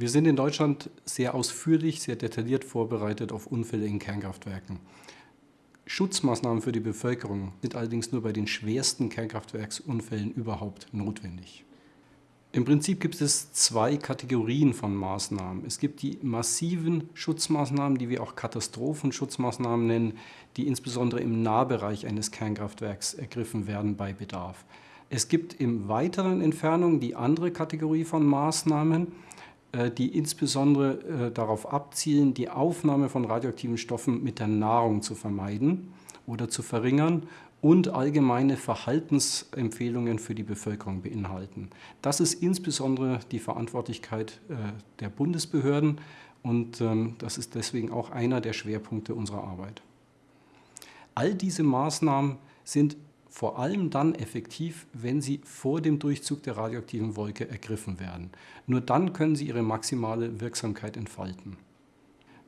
Wir sind in Deutschland sehr ausführlich, sehr detailliert vorbereitet auf Unfälle in Kernkraftwerken. Schutzmaßnahmen für die Bevölkerung sind allerdings nur bei den schwersten Kernkraftwerksunfällen überhaupt notwendig. Im Prinzip gibt es zwei Kategorien von Maßnahmen. Es gibt die massiven Schutzmaßnahmen, die wir auch Katastrophenschutzmaßnahmen nennen, die insbesondere im Nahbereich eines Kernkraftwerks ergriffen werden bei Bedarf. Es gibt im weiteren Entfernung die andere Kategorie von Maßnahmen, die insbesondere äh, darauf abzielen, die Aufnahme von radioaktiven Stoffen mit der Nahrung zu vermeiden oder zu verringern und allgemeine Verhaltensempfehlungen für die Bevölkerung beinhalten. Das ist insbesondere die Verantwortlichkeit äh, der Bundesbehörden und ähm, das ist deswegen auch einer der Schwerpunkte unserer Arbeit. All diese Maßnahmen sind vor allem dann effektiv, wenn sie vor dem Durchzug der radioaktiven Wolke ergriffen werden. Nur dann können sie ihre maximale Wirksamkeit entfalten.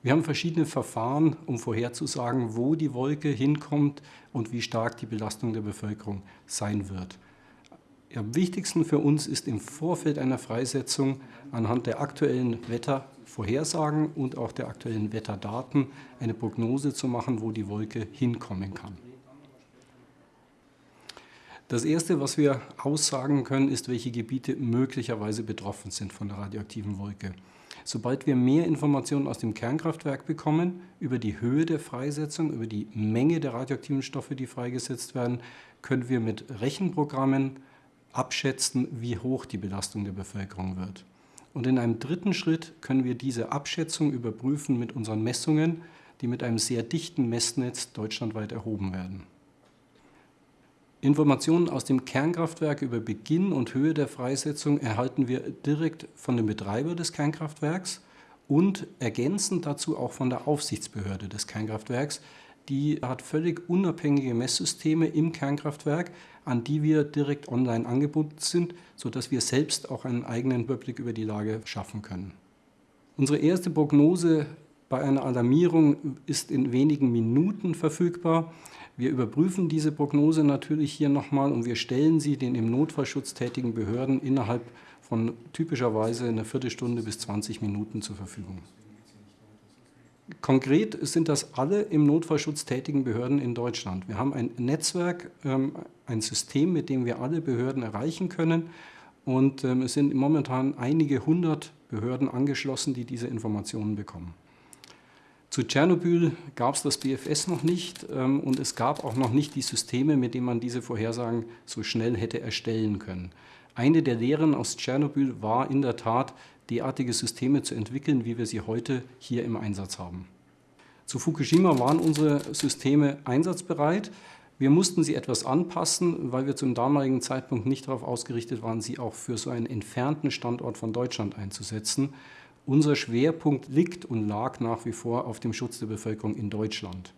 Wir haben verschiedene Verfahren, um vorherzusagen, wo die Wolke hinkommt und wie stark die Belastung der Bevölkerung sein wird. Am wichtigsten für uns ist im Vorfeld einer Freisetzung anhand der aktuellen Wettervorhersagen und auch der aktuellen Wetterdaten eine Prognose zu machen, wo die Wolke hinkommen kann. Das Erste, was wir aussagen können, ist, welche Gebiete möglicherweise betroffen sind von der radioaktiven Wolke. Sobald wir mehr Informationen aus dem Kernkraftwerk bekommen über die Höhe der Freisetzung, über die Menge der radioaktiven Stoffe, die freigesetzt werden, können wir mit Rechenprogrammen abschätzen, wie hoch die Belastung der Bevölkerung wird. Und in einem dritten Schritt können wir diese Abschätzung überprüfen mit unseren Messungen, die mit einem sehr dichten Messnetz deutschlandweit erhoben werden. Informationen aus dem Kernkraftwerk über Beginn und Höhe der Freisetzung erhalten wir direkt von dem Betreiber des Kernkraftwerks und ergänzend dazu auch von der Aufsichtsbehörde des Kernkraftwerks. Die hat völlig unabhängige Messsysteme im Kernkraftwerk, an die wir direkt online angebunden sind, sodass wir selbst auch einen eigenen Überblick über die Lage schaffen können. Unsere erste Prognose bei einer Alarmierung ist in wenigen Minuten verfügbar. Wir überprüfen diese Prognose natürlich hier nochmal und wir stellen sie den im Notfallschutz tätigen Behörden innerhalb von typischerweise einer Viertelstunde bis 20 Minuten zur Verfügung. Konkret sind das alle im Notfallschutz tätigen Behörden in Deutschland. Wir haben ein Netzwerk, ähm, ein System, mit dem wir alle Behörden erreichen können. Und ähm, es sind momentan einige hundert Behörden angeschlossen, die diese Informationen bekommen. Zu Tschernobyl gab es das BFS noch nicht ähm, und es gab auch noch nicht die Systeme, mit denen man diese Vorhersagen so schnell hätte erstellen können. Eine der Lehren aus Tschernobyl war in der Tat, derartige Systeme zu entwickeln, wie wir sie heute hier im Einsatz haben. Zu Fukushima waren unsere Systeme einsatzbereit. Wir mussten sie etwas anpassen, weil wir zum damaligen Zeitpunkt nicht darauf ausgerichtet waren, sie auch für so einen entfernten Standort von Deutschland einzusetzen. Unser Schwerpunkt liegt und lag nach wie vor auf dem Schutz der Bevölkerung in Deutschland.